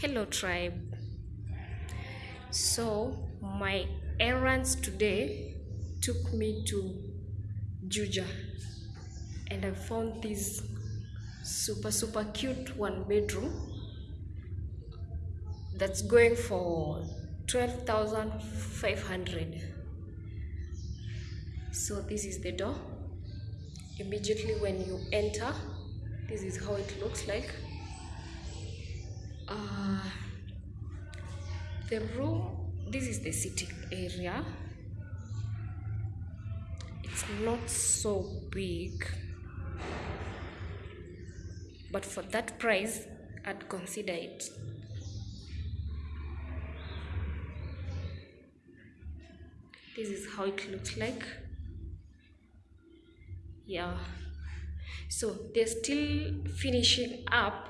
Hello, tribe. So, my errands today took me to Juja and I found this super, super cute one bedroom that's going for 12,500. So, this is the door. Immediately when you enter, this is how it looks like. Uh, the room, this is the sitting area. It's not so big, but for that price, I'd consider it. This is how it looks like. Yeah, so they're still finishing up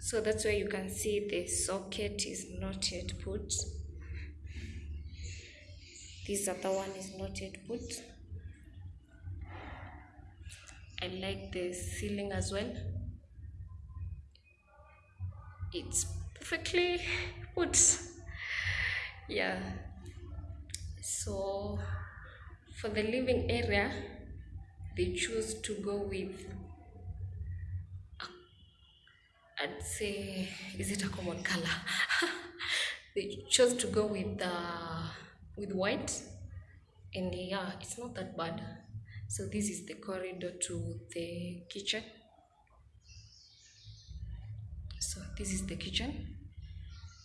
so that's why you can see the socket is not yet put. This other one is not yet put. I like the ceiling as well. It's perfectly put. Yeah. So for the living area they choose to go with I'd say, is it a common color? they chose to go with uh, with white, and yeah, it's not that bad. So this is the corridor to the kitchen. So this is the kitchen.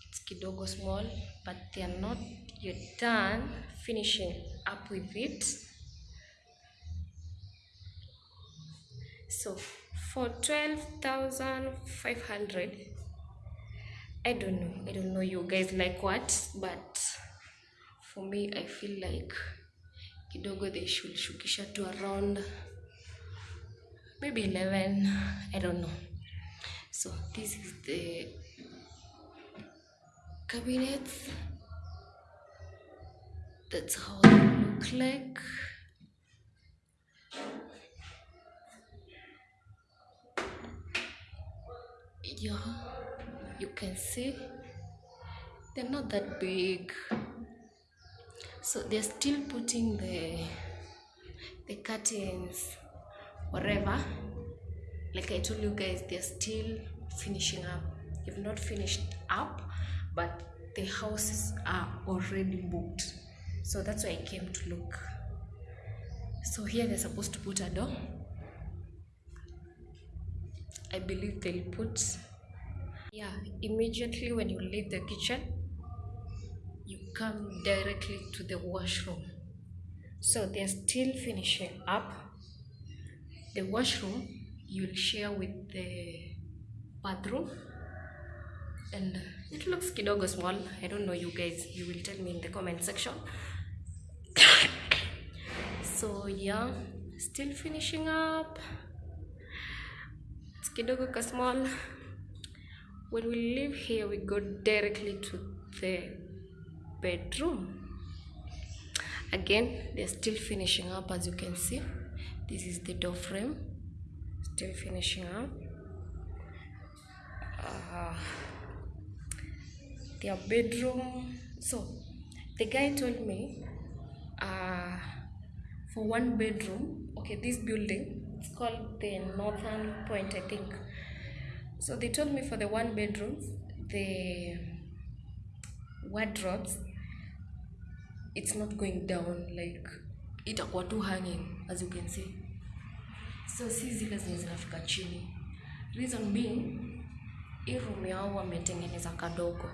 It's kidogo small, but they are not yet done finishing up with it. So for 12,500 I don't know. I don't know you guys like what but for me I feel like kidogo they should shukisha to around maybe 11 I don't know. So this is the cabinets that's how they look like yeah you can see. They're not that big. So they're still putting the the curtains whatever. Like i told you guys they're still finishing up. They've not finished up but the houses are already booked. So that's why i came to look. So here they're supposed to put a door I believe they'll put yeah immediately when you leave the kitchen you come directly to the washroom. So they're still finishing up. The washroom you'll share with the bathroom. And it looks kidogo small. I don't know you guys you will tell me in the comment section. So yeah still finishing up kidogo ka small. When we leave here we go directly to the bedroom. Again they're still finishing up as you can see. This is the door frame. Still finishing up. Uh, their bedroom. So the guy told me uh, for one bedroom okay this building it's called the northern point i think. So they told me for the one bedroom the wardrobes it's not going down like itakuwa too hanging as you can see. So si zile zenye zinafika chini. Reason being hii room yao wametengeneza kadogo.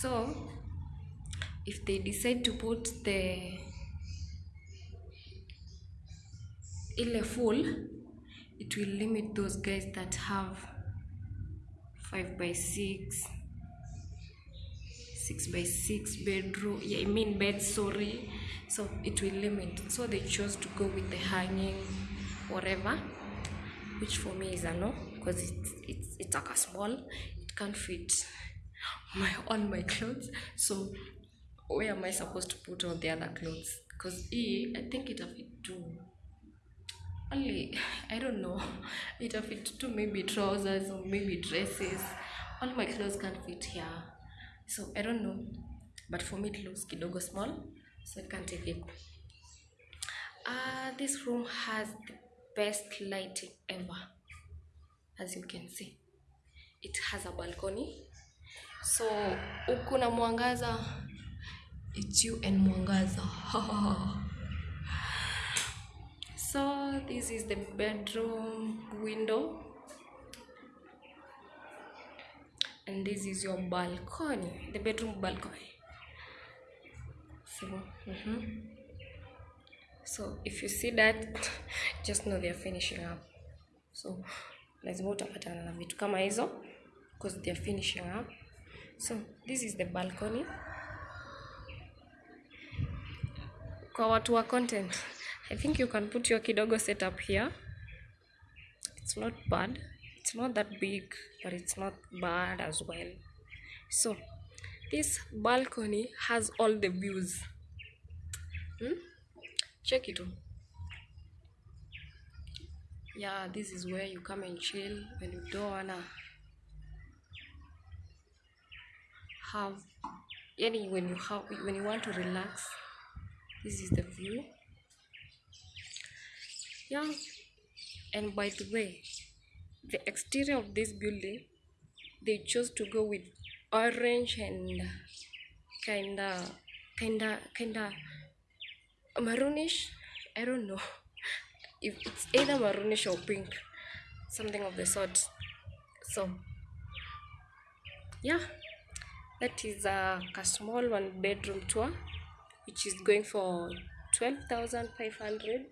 So if they decide to put the ile full it will limit those guys that have 5 by 6 6 by 6 bedroom yeah, i mean bed sorry. So it will limit. So they chose to go with the hanging whatever which for me is a no because it's it's it's like a small it can't fit my all my clothes. So where am i supposed to put all the other clothes? Because e i think it'll fit too only i don't know. It'll fit to maybe trousers or maybe dresses. All my clothes can't fit here. So i don't know. But for me it looks kidogo small so i can't take it uh, this room has the best lighting ever as you can see. It has a balcony. So ukuna mwangaza it's you and mwangaza so this is the bedroom window. And this is your balcony the bedroom balcony. So mm -hmm. so if you see that just know they're finishing up. So lazima utapatana na vitu kama hizo because they're finishing up. So this is the balcony kwa watu wa content. I think you can put your kidogo setup here. It's not bad. It's not that big but it's not bad as well. So this balcony has all the views. Hmm? check it out. Yeah this is where you come and chill when you don't wanna have any when you have when you want to relax this is the view. Yeah. And by the way the exterior of this building they chose to go with orange and kinda kinda kinda maroonish. I don't know. If it's either maroonish or pink something of the sort. So yeah. That is a, a small one bedroom tour which is going for 12500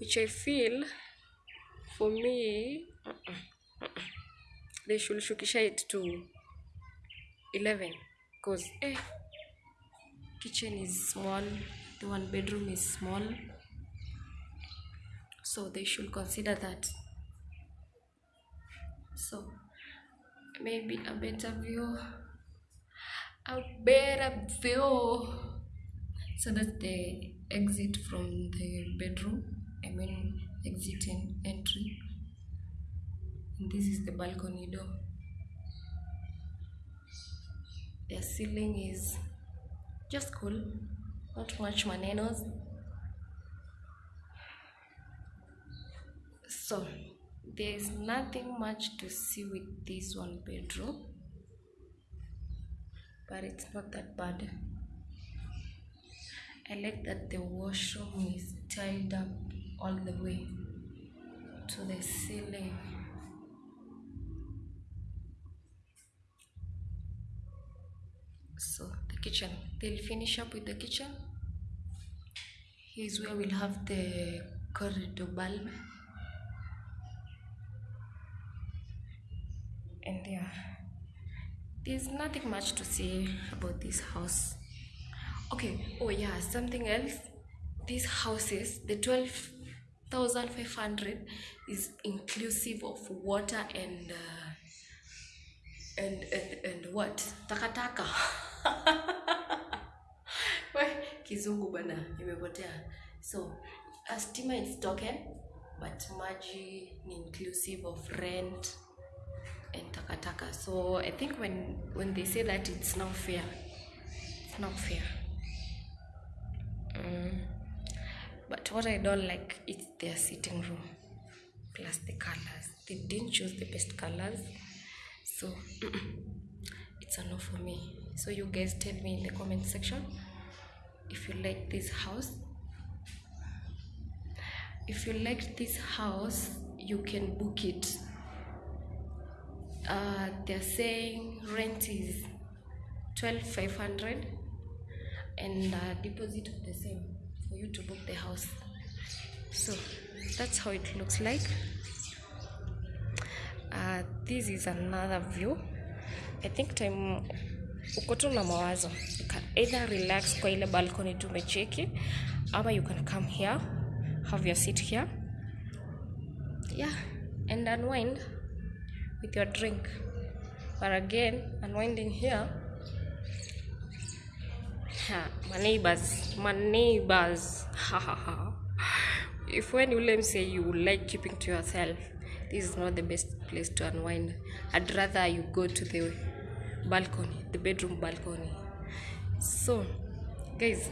which i feel for me uh-uh, they should shukisha it to 11 because eh, kitchen is small the one bedroom is small. So they should consider that. So maybe a better view a better view so that's the exit from the bedroom i mean exit and entry. And this is the balcony door. The ceiling is just cool not much manenos. So there's nothing much to see with this one bedroom but it's not that bad i like that the washroom is tiled up all the way to the ceiling. So the kitchen. They'll finish up with the kitchen. Here's where we'll have the corridor bulb. And yeah there's nothing much to say about this house okay oh yeah something else. These houses the 12500 is inclusive of water and uh, and, and and what? Takataka. Kizungu bana imepotea so a stima is token but maji ni inclusive of rent and takataka. So i think when when they say that it's not fair. It's not fair mm. But what i don't like is their sitting room. Plus the colors. They didn't choose the best colors. So it's a no for me. So you guys tell me in the comment section if you like this house. If you like this house you can book it. Uh, they're saying rent is 12500 and uh, deposit the same you to book the house. So that's how it looks like. Uh, this is another view. I think time uko na mawazo. You can either relax kwa ile balcony tumecheki ama you can come here have your seat here. Yeah and unwind with your drink. But again unwinding here ha, my neighbors my neighbors ha ha ha. If when you let me say you like keeping to yourself this is not the best place to unwind. I'd rather you go to the balcony the bedroom balcony. So guys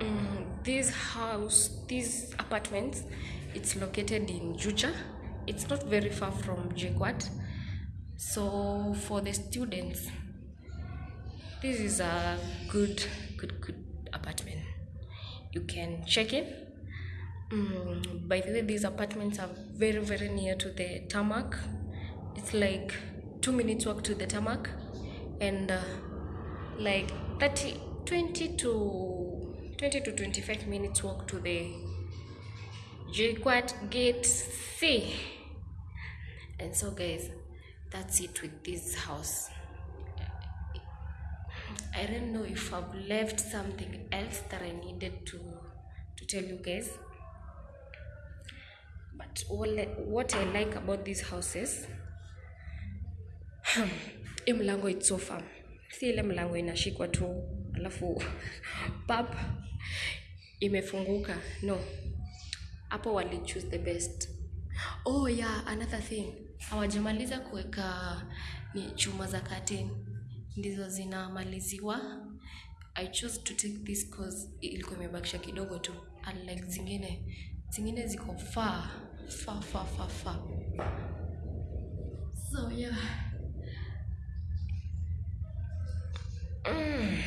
um, this house these apartments it's located in juja. It's not very far from JKUAT. So for the students this is a good good good apartment. You can check in. Mm, by the way these apartments are very very near to the tarmac. It's like two minutes walk to the tarmac and uh, like 30 20 to 20 to 25 minutes walk to the JKUAT gate C. And so guys that's it with this house I don't know if I've left something else that I needed to to tell you guys. But what, what I like about these houses hii mlango it's so firm. Si ile mlango inashikwa tu alafu pap imefunguka. No. apo wali choose the best. Oh yeah, another thing. awajamaliza kuweka ni chuma za curtain ndizo zinamaliziwa. I chose to take this cause ilikuwa imebakisha kidogo tu. Unlike zingine zingine ziko fa far far far far. So yeah. Mm.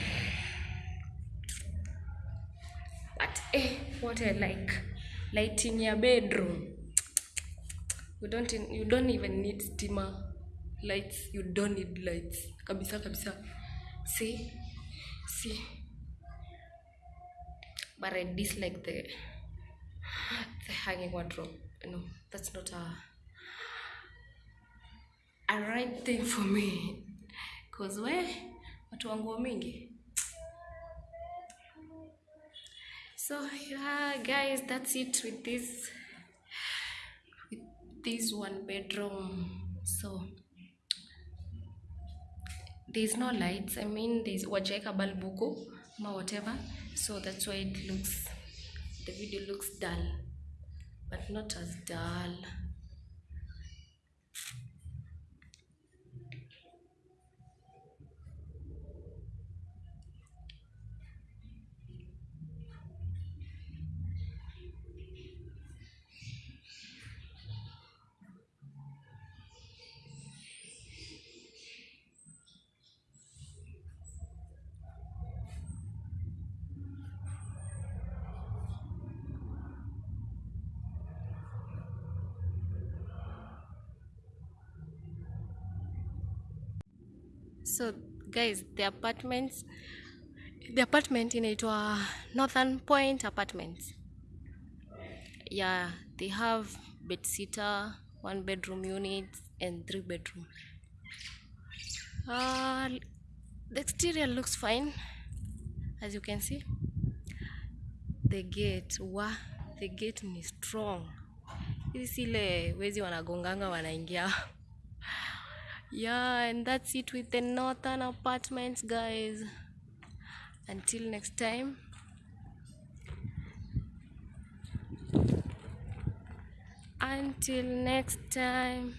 but eh, what i like. Lighting your bedroom. You don't, you don't even need steamer lights. You don't need lights. Kabisa kabisa. See? See? But i dislike the the hanging wardrobe. No that's not a a right thing for me. Cause we watu wa nguo mingi. So yeah guys that's it with this with this one bedroom. So there's no lights i mean there's wajaeka bulb ama whatever. So that's why it looks the video looks dull but not as dull so guys the apartments the apartment inaitwa northern point apartments. Yeah they have bedsitter one bedroom unit and three bedroom. Uh, the exterior looks fine as you can see. The gate wa the gate ni strong. Hizi sile wezi wanagonganga wanaingia yeah and that's it with the northern apartments guys. Until next time. Until next time.